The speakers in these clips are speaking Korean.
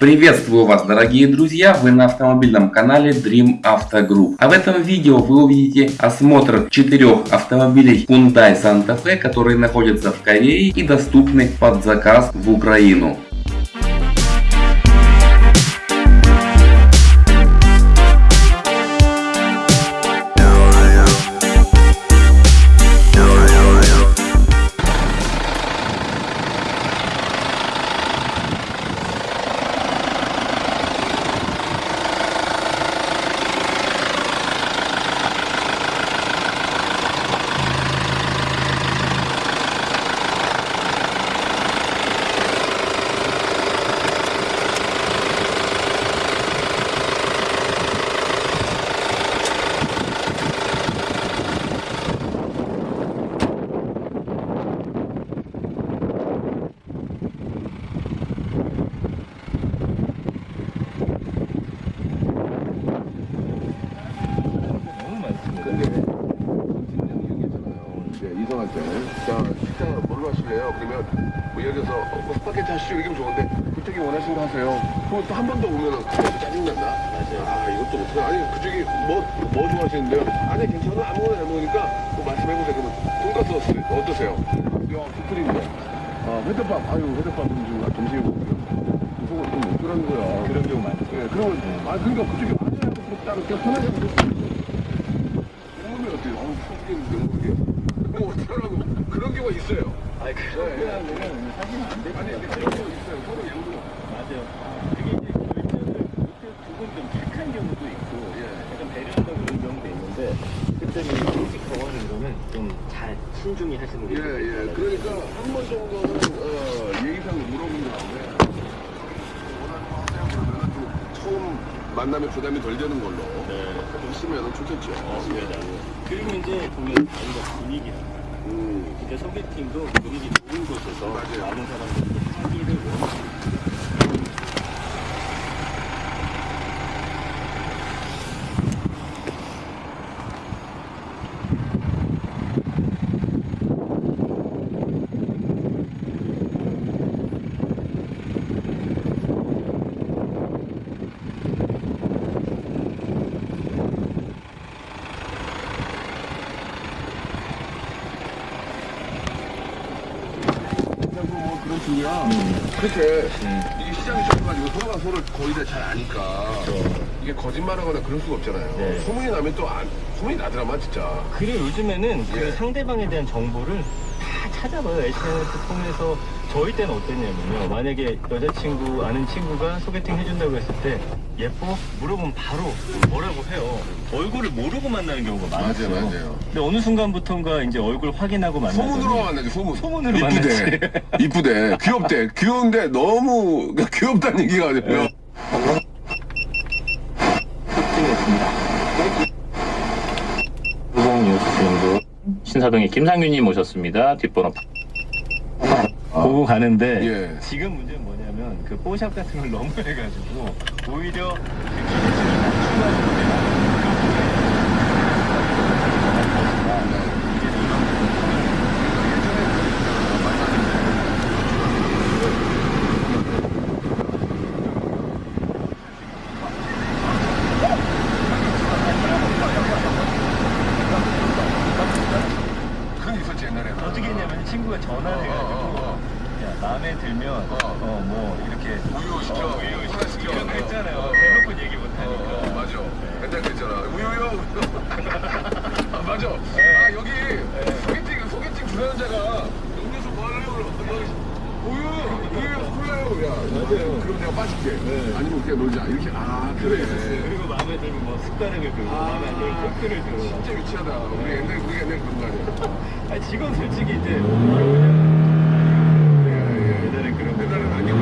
Приветствую вас, дорогие друзья! Вы на автомобильном канале Dream Auto Group. А в этом видео вы увидите осмотр четырех автомобилей Hyundai Santa Fe, которые находятся в Корее и доступны под заказ в Украину. 하실래요? 그러면 뭐 예를 들어서 어, 뭐 스파게티 하시죠 이게 좋은데 그쪽이 원하시는 거 하세요. 그럼 또 한 번 더 오면은 짜증난다. 맞아요. 아 이것도 어떡해. 아니 그쪽이 뭐, 뭐 좋아하시는데요? 아니 괜찮아 아무거나 잘 먹으니까 뭐 말씀해보세요. 그러면 돈가스 어떠세요? 어떠세요? 야 스프링데. 아 회덮밥. 아유 회덮밥은 좀 아, 점심에 먹고요. 그거 좀 먹으라는 거야. 그런 경우 많죠. 예, 그러면 아 그러니까 그쪽이 맞아요. 따로 그냥 편하게 먹으면 어때요? 어, 속이는 명목이에요. 뭐 어떡하라고 그런 경우가 있어요. 아니 그러면 사실은 안 되죠. 아니 근데 그런 경우 있어요. 서로 예우로. 맞아요. 그게 이제 결정을 조금 좀 착한 경우도 있고 예. 약간 배려한다고 그런 경우도 있는데 그때는 일찍 정하는 거는 좀잘 신중히 하시는 게 예, 예. 그러니까 한 번 정도는 어, 예의상 물어본 다음에 좀 처음 만나면 부담이 덜 되는 걸로 네. 하시면 좋겠죠. 맞습니다. 그리고 이제 보면 저희가 분위기라 소개팅도 분위기 좋은 곳에서 맞아요. 많은 사람들이 하기를 원하는 그런 중이야. 그렇게 이게 시장이 좁아가지고 서로가 서로를 거의 다 잘 아니까 이게 거짓말하거나 그럴 수가 없잖아요. 네. 소문이 나면 또 안, 소문이 나더라만 진짜. 그리고 요즘에는 그 예. 상대방에 대한 정보를 다 찾아봐요. SNS 통해서 저희 때는 어땠냐면요. 만약에 여자친구, 아는 친구가 소개팅 해준다고 했을 때 예뻐? 물어보면 바로 뭐라고 해요. 얼굴을 모르고 만나는 경우가 많았어요. 맞아요, 맞아요. 근데 어느 순간부터인가 이제 얼굴 확인하고 만나서 소문으로 만나지 소문. 소문으로 이쁘대. 이쁘대. 귀엽대. 귀여운데 너무 귀엽다는 얘기가 아니고요. 90뉴스님도 신사동의 김상균님 오셨습니다. 뒷번호 보고 가는데 예. 지금 문제는 뭐냐 면 그 뽀샵 같은 걸 너무 해가지고 오히려 그 기대치를 낮추는 그건 있었지 옛날에. 어떻게 했냐면 친구가 전화를 해가지고 어, 야 마음에 들면 어. 어 뭐 이렇게 우유 시켜. 어, 우유 시켜 하나 시켜. 이런 거 있잖아요 어. 대놓고 얘기 못하니까 어, 맞아. 맨날 그랬잖아. 우유요. 아, 맞아. 아, 여기 소개팅, 소개팅 주선자가 음료수 뭐 하려고 그러면 우유, 우유, 콜라요. 야, 맞아요. 그럼 내가 빠질게. 아니면 그냥 놀자. 이렇게, 아, 그래. 그리고 마음에 들면 뭐 숟가락을 들고 마음에 안 들면 포크를 들고 진짜 유치하다. 우리 옛날, 우리 옛날 그런 거 아니야. 아 지금 솔직히 이제 예, 예. 옛날에 그런 거 옛날엔 아니구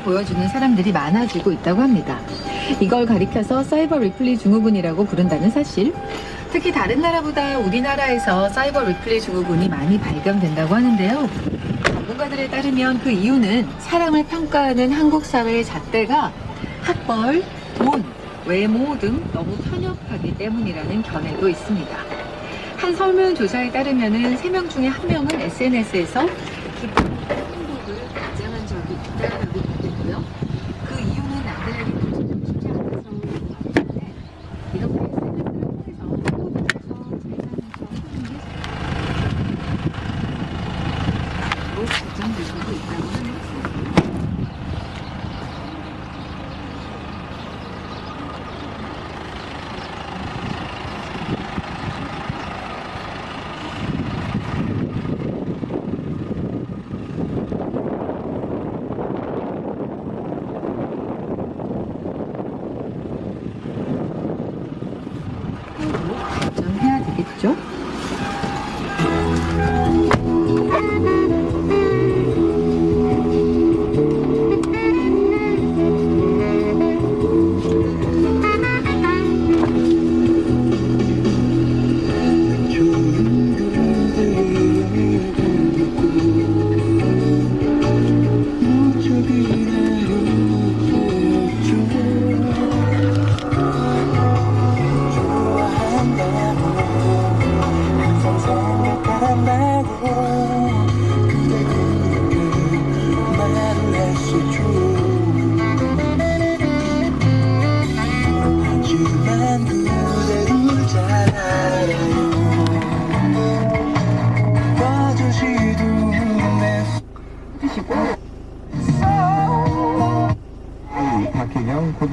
모습을 보여주는 사람들이 많아지고 있다고 합니다. 이걸 가리켜서 사이버 리플리 증후군이라고 부른다는 사실. 특히 다른 나라보다 우리나라에서 사이버 리플리 증후군이 많이 발견된다고 하는데요. 전문가들에 따르면 그 이유는 사람을 평가하는 한국 사회의 잣대가 학벌, 돈, 외모 등 너무 편협하기 때문이라는 견해도 있습니다. 한 설문조사에 따르면 3명 중에 1명은 SNS에서 기쁜 박혜경 고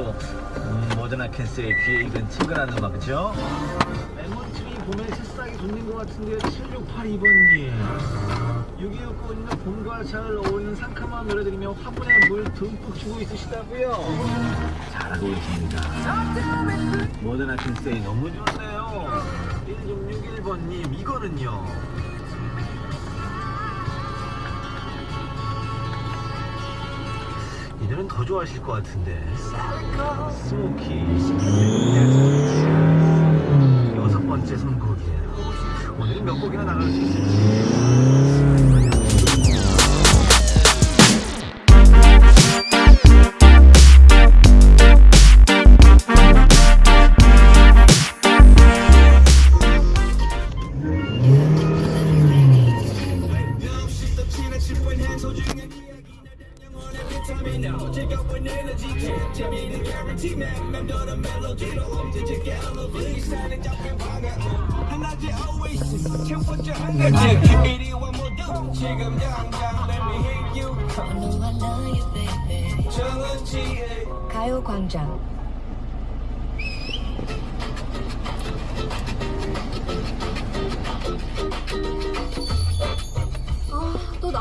또, 음, 모더나 캔세이 귀에 익은 친근한 음악, 그죠? 메모트리 봄에 새싹이 돋는 것 같은데, 7682번님. 6269번님은 봄과 잘 어울리는 상큼한 노래 들으며 화분에 물 듬뿍 주고 있으시다고요 잘하고 계십니다. 모더나 캔세이 너무 좋네요. 1661번님, 이거는요. 이들은 더 좋아하실 것 같은데. 스모키. 여섯 번째 선곡이에요. 오늘은 몇 곡이나 나갈 수 있을지 가요광장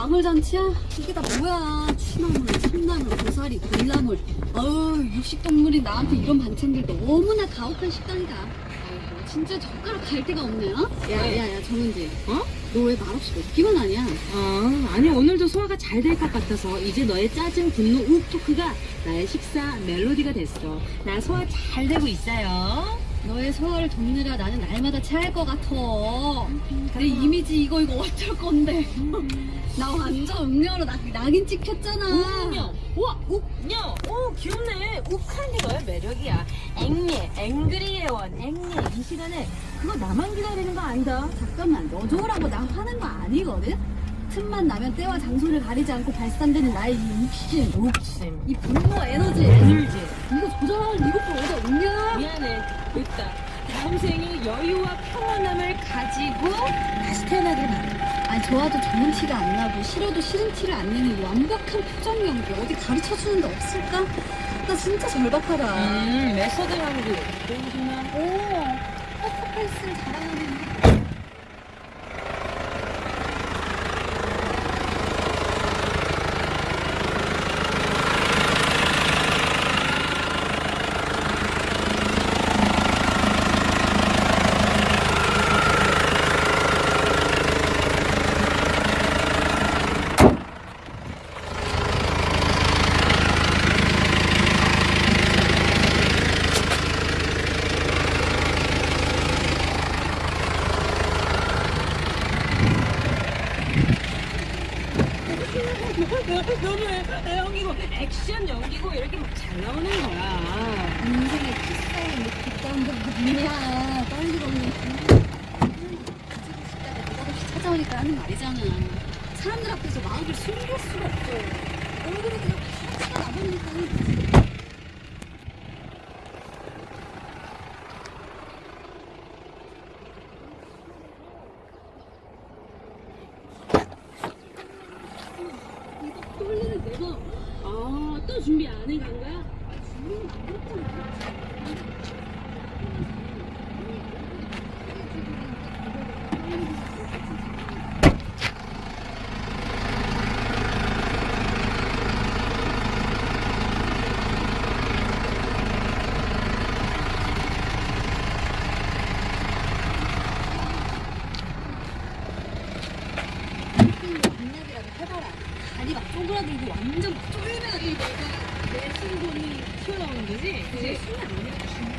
나물잔치야? 이게 다 뭐야? 취나물, 참나물, 고사리, 굴나물. 어우, 육식동물이 나한테 이런 반찬들 너무나 가혹한 식당이다. 아이고, 진짜 젓가락 갈 데가 없네, 어? 야, 야, 야, 정은지. 어? 너 왜 말없이 먹기만 하냐? 아, 아니 오늘도 소화가 잘 될 것 같아서 이제 너의 짜증, 분노, 욱 토크가 나의 식사 멜로디가 됐어. 나 소화 잘 되고 있어요. 너의 소화를 돕느라 나는 날마다 체할 것 같아. 내 이미지 이거 이거 어쩔 건데. 나 완전 음료로 낙, 낙인 찍혔잖아. 욱녀, 우와, 욱녀, 오 귀엽네. 게 너의 매력이야. 앵미, 앵그리 예원, 앵미. 이 시간에 그거 나만 기다리는 거 아니다. 잠깐만, 너 좋으라고 나 화낸 거 아니거든? 틈만 나면 때와 장소를 가리지 않고 발산되는 나의 이 욕심, 욕심. 이 분노 에너지, 에너지. 이거 조절할 이것도 어디다 없냐? 미안해. 됐다. 다음 생에 여유와 평온함을 가지고 다시 태어나길 바래. 아니 좋아도 좋은 티가 안 나고 싫어도 싫은 티를 안 내는 이 완벽한 표정 연기 어디 가르쳐 주는 데 없을까? 나 진짜 절박하다. 음, 메소드 연기. 그러구나. 오, 퍼포먼스를 자랑하는 너무 애- 연기고 액션 연기고 이렇게 막 잘 나오는 거야. 인생의 키스하는 뒷담도 뭐냐 떨리고 없는 없이 찾아오니까 하는 말이잖아. 사람들 앞에서 마음을 숨길 수가 없죠. 얼굴에 그냥 파츠가 나버리니까 이거 떨리는 내가 아, 또 준비 안 해 간 거야? 준비는 안 했잖아 반납이라도 해봐라 다리 막 쪼그라들고 완전 막 쫄면 내 신분이 튀어나오는 거지? 그게 순간 아니야